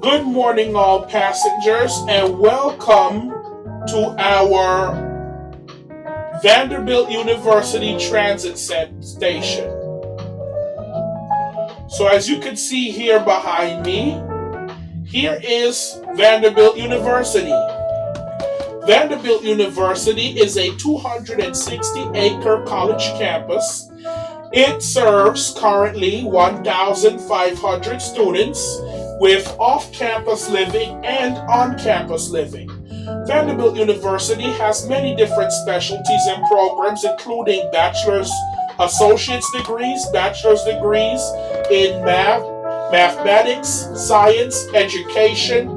Good morning, all passengers, and welcome to our Vanderbilt University Transit Station. So, as you can see here behind me, here is Vanderbilt University. Vanderbilt University is a 260 acre college campus. It serves currently 1,500 students with off campus living and on campus living. Vanderbilt University has many different specialties and programs, including bachelor's, associate's degrees, bachelor's degrees in math, mathematics, science, education,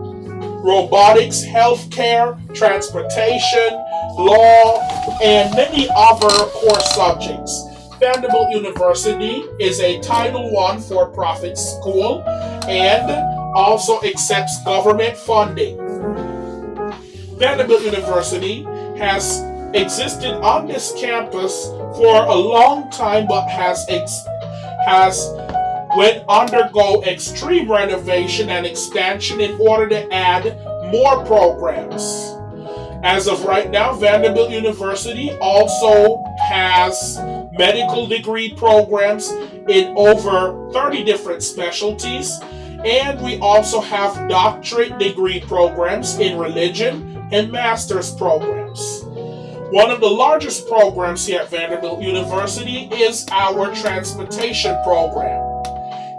robotics, healthcare, transportation, law, and many other core subjects. Vanderbilt University is a Title I for profit school and also accepts government funding. Vanderbilt University has existed on this campus for a long time but has has went undergo extreme renovation and expansion in order to add more programs. As of right now, Vanderbilt University also has medical degree programs in over 30 different specialties, and we also have doctorate degree programs in religion and master's programs. One of the largest programs here at Vanderbilt University is our transportation program.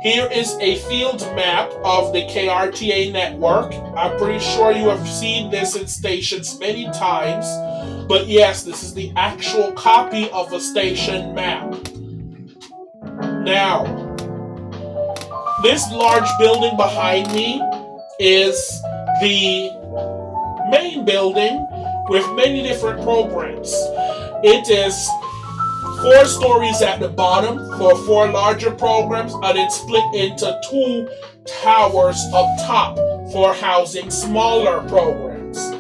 Here is a field map of the KRTA network. I'm pretty sure you have seen this in stations many times, but yes, this is the actual copy of a station map. Now, this large building behind me is the main building with many different programs. It is four stories at the bottom for four larger programs, and it's split into two towers up top for housing smaller programs.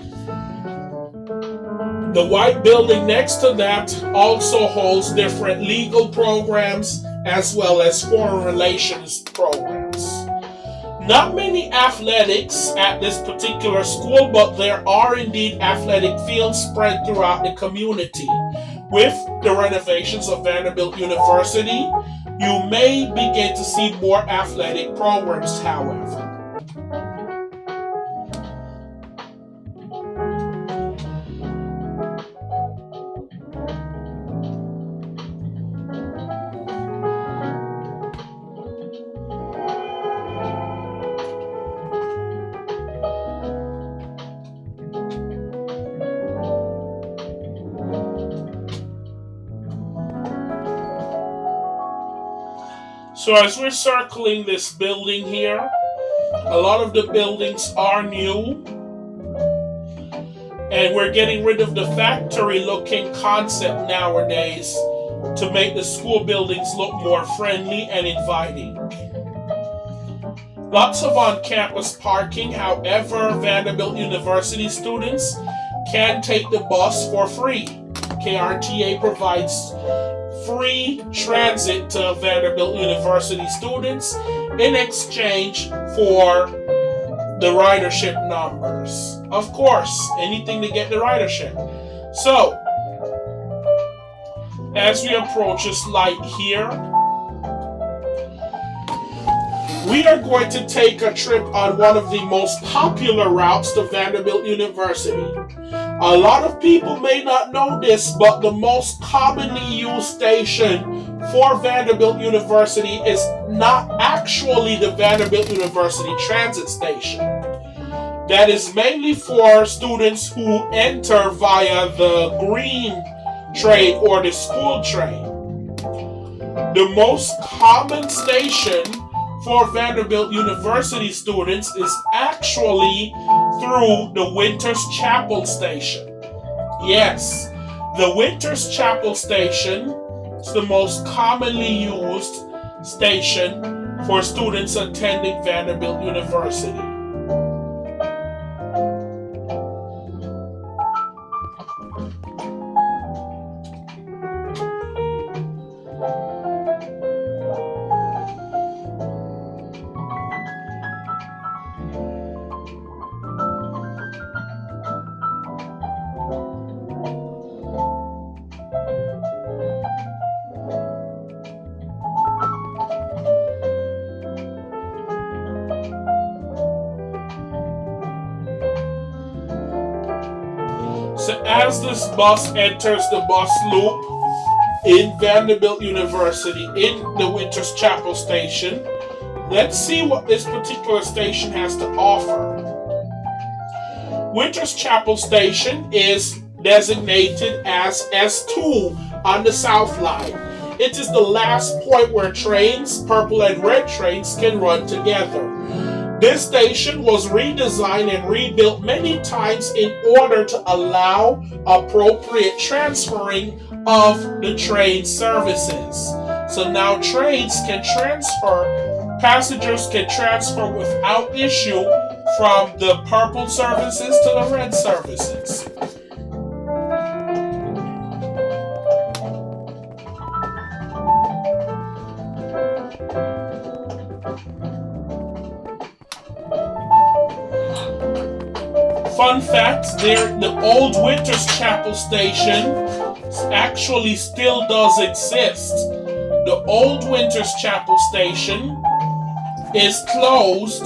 The white building next to that also holds different legal programs as well as foreign relations programs. Not many athletics at this particular school, but there are indeed athletic fields spread throughout the community. With the renovations of Vanderbilt University, you may begin to see more athletic programs, however. So as we're circling this building here, a lot of the buildings are new. And we're getting rid of the factory looking concept nowadays to make the school buildings look more friendly and inviting. Lots of on campus parking, however, Vanderbilt University students can take the bus for free. KRTA provides free transit to Vanderbilt University students in exchange for the ridership numbers. Of course, anything to get the ridership. So, as we approach this light here, we are going to take a trip on one of the most popular routes to Vanderbilt University. A lot of people may not know this, but the most commonly used station for Vanderbilt University is not actually the Vanderbilt University Transit Station. That is mainly for students who enter via the green train or the school train. The most common station for Vanderbilt University students is actually through the Winters Chapel Station. Yes, the Winters Chapel Station is the most commonly used station for students attending Vanderbilt University. So as this bus enters the bus loop in Vanderbilt University in the Winters Chapel station, let's see what this particular station has to offer. Winters Chapel Station is designated as S2 on the South Line. It is the last point where trains, purple and red trains, can run together. This station was redesigned and rebuilt many times in order to allow appropriate transferring of the train services. So now trains can transfer, passengers can transfer without issue from the purple services to the red services. Fun fact, there the old Winters Chapel station actually still does exist. The old Winters Chapel station is closed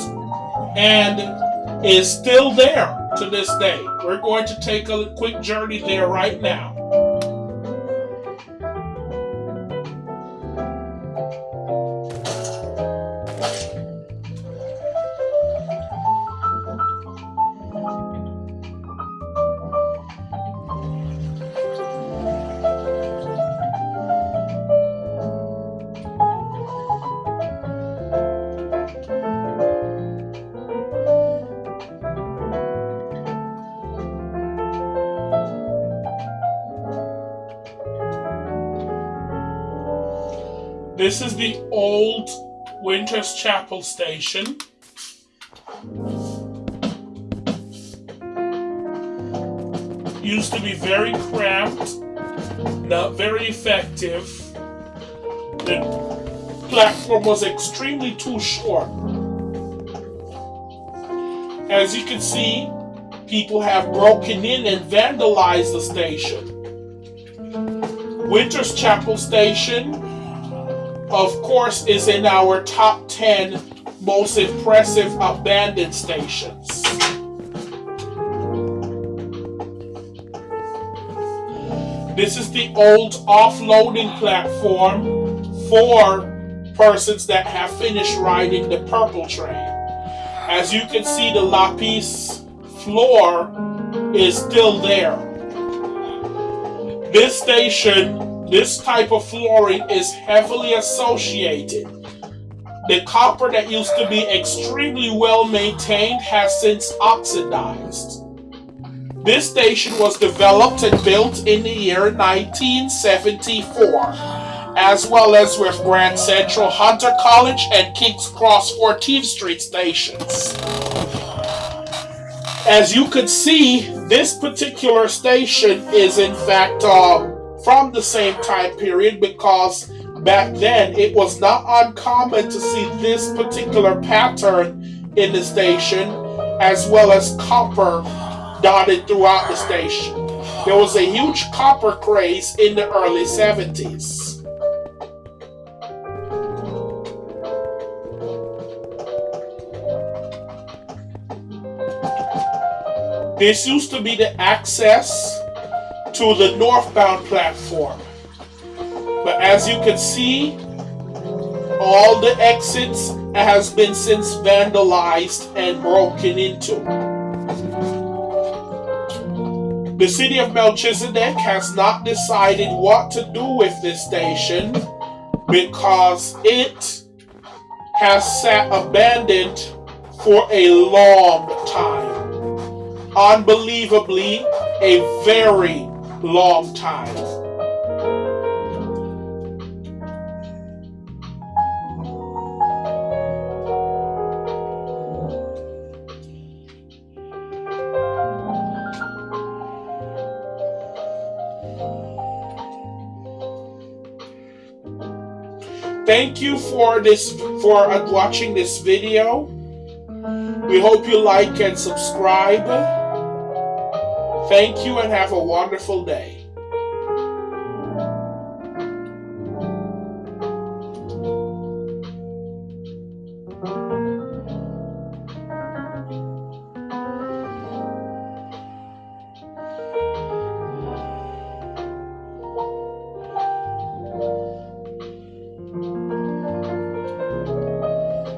and is still there to this day. We're going to take a quick journey there right now. This is the old Winters Chapel station. Used to be very cramped, not very effective. The platform was extremely too short. As you can see, people have broken in and vandalized the station. Winters Chapel Station of course, is in our top 10 most impressive abandoned stations. This is the old offloading platform for persons that have finished riding the purple train. As you can see, the lapis floor is still there. This station this type of flooring is heavily associated. The copper that used to be extremely well maintained has since oxidized. This station was developed and built in the year 1974, as well as with Grand Central Hunter College and King's Cross 14th Street stations. As you could see, this particular station is in fact um, from the same time period because back then it was not uncommon to see this particular pattern in the station as well as copper dotted throughout the station. There was a huge copper craze in the early 70s. This used to be the access to the northbound platform. But as you can see, all the exits has been since vandalized and broken into. The city of Melchizedek has not decided what to do with this station because it has sat abandoned for a long time. Unbelievably, a very long time. Thank you for this for watching this video. We hope you like and subscribe. Thank you and have a wonderful day.